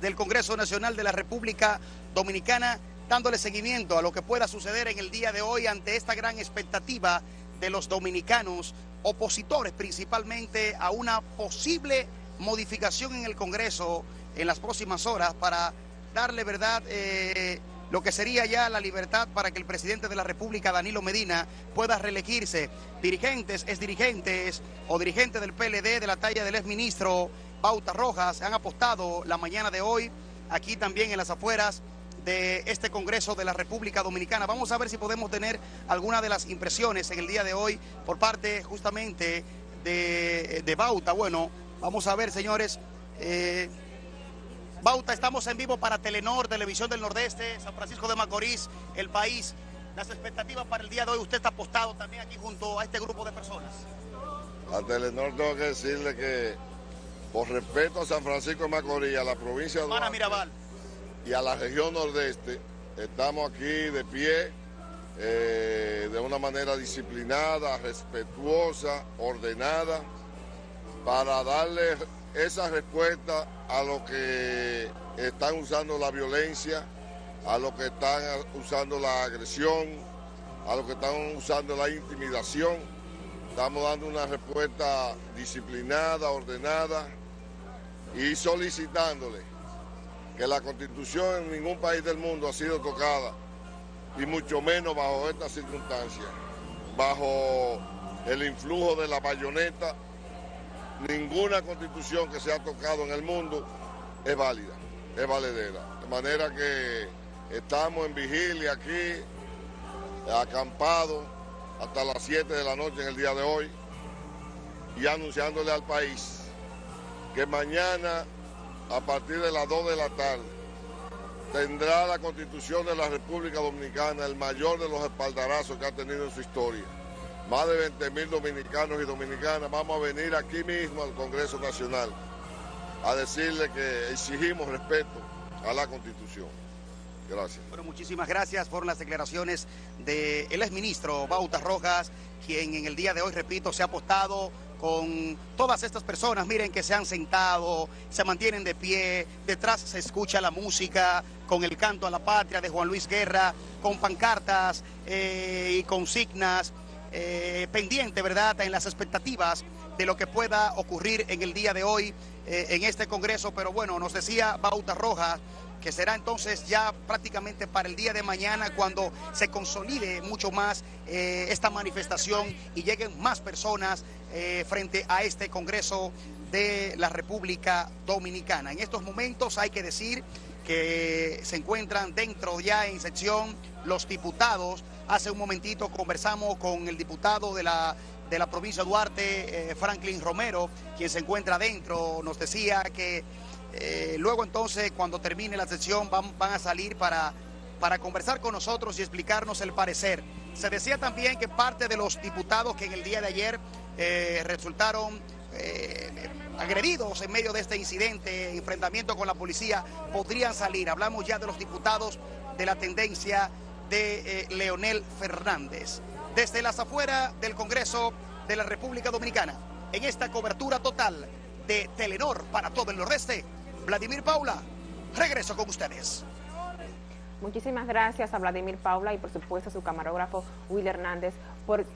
del Congreso Nacional de la República Dominicana, dándole seguimiento a lo que pueda suceder en el día de hoy ante esta gran expectativa de los dominicanos, opositores principalmente a una posible modificación en el Congreso en las próximas horas para darle verdad eh, lo que sería ya la libertad para que el presidente de la República, Danilo Medina, pueda reelegirse. Dirigentes, es dirigentes o dirigentes del PLD de la talla del exministro Bauta Rojas han apostado la mañana de hoy aquí también en las afueras de este Congreso de la República Dominicana. Vamos a ver si podemos tener alguna de las impresiones en el día de hoy por parte justamente de, Bauta. Bueno, vamos a ver, señores. Eh, Bauta, estamos en vivo para Telenor, Televisión del Nordeste, San Francisco de Macorís, El País. Las expectativas para el día de hoy, usted está apostado también aquí junto a este grupo de personas. A Telenor tengo que decirle que por respeto a San Francisco de Macorís, a la provincia de Duarte, Mirabal. y a la región nordeste, estamos aquí de pie, eh, de una manera disciplinada, respetuosa, ordenada, para darle esa respuesta a lo que están usando la violencia, a lo que están usando la agresión, a lo que están usando la intimidación. Estamos dando una respuesta disciplinada, ordenada y solicitándole que la constitución en ningún país del mundo ha sido tocada y mucho menos bajo estas circunstancias, bajo el influjo de la bayoneta ninguna constitución que se ha tocado en el mundo es válida, es valedera. De manera que estamos en vigilia aquí, acampados hasta las 7 de la noche en el día de hoy y anunciándole al país que mañana a partir de las 2 de la tarde tendrá la Constitución de la República Dominicana el mayor de los espaldarazos que ha tenido en su historia más de 20 mil dominicanos y dominicanas, vamos a venir aquí mismo al Congreso Nacional a decirle que exigimos respeto a la Constitución. Gracias. Bueno, muchísimas gracias. por las declaraciones del ex exministro Bautas Rojas, quien en el día de hoy, repito, se ha apostado con todas estas personas, miren que se han sentado, se mantienen de pie, detrás se escucha la música con el canto a la patria de Juan Luis Guerra, con pancartas eh, y consignas eh, pendiente, ¿verdad?, en las expectativas de lo que pueda ocurrir en el día de hoy eh, en este Congreso. Pero bueno, nos decía Bauta Rojas que será entonces ya prácticamente para el día de mañana cuando se consolide mucho más eh, esta manifestación y lleguen más personas frente a este Congreso de la República Dominicana. En estos momentos hay que decir que se encuentran dentro ya en sección los diputados. Hace un momentito conversamos con el diputado de la, de la provincia de Duarte, eh, Franklin Romero, quien se encuentra dentro. Nos decía que eh, luego entonces cuando termine la sesión van, van a salir para, para conversar con nosotros y explicarnos el parecer. Se decía también que parte de los diputados que en el día de ayer eh, resultaron agredidos en medio de este incidente, enfrentamiento con la policía, podrían salir. Hablamos ya de los diputados de la tendencia de eh, Leonel Fernández. Desde las afueras del Congreso de la República Dominicana, en esta cobertura total de Telenor para todo el Nordeste, Vladimir Paula, regreso con ustedes. Muchísimas gracias a Vladimir Paula y por supuesto a su camarógrafo Will Hernández por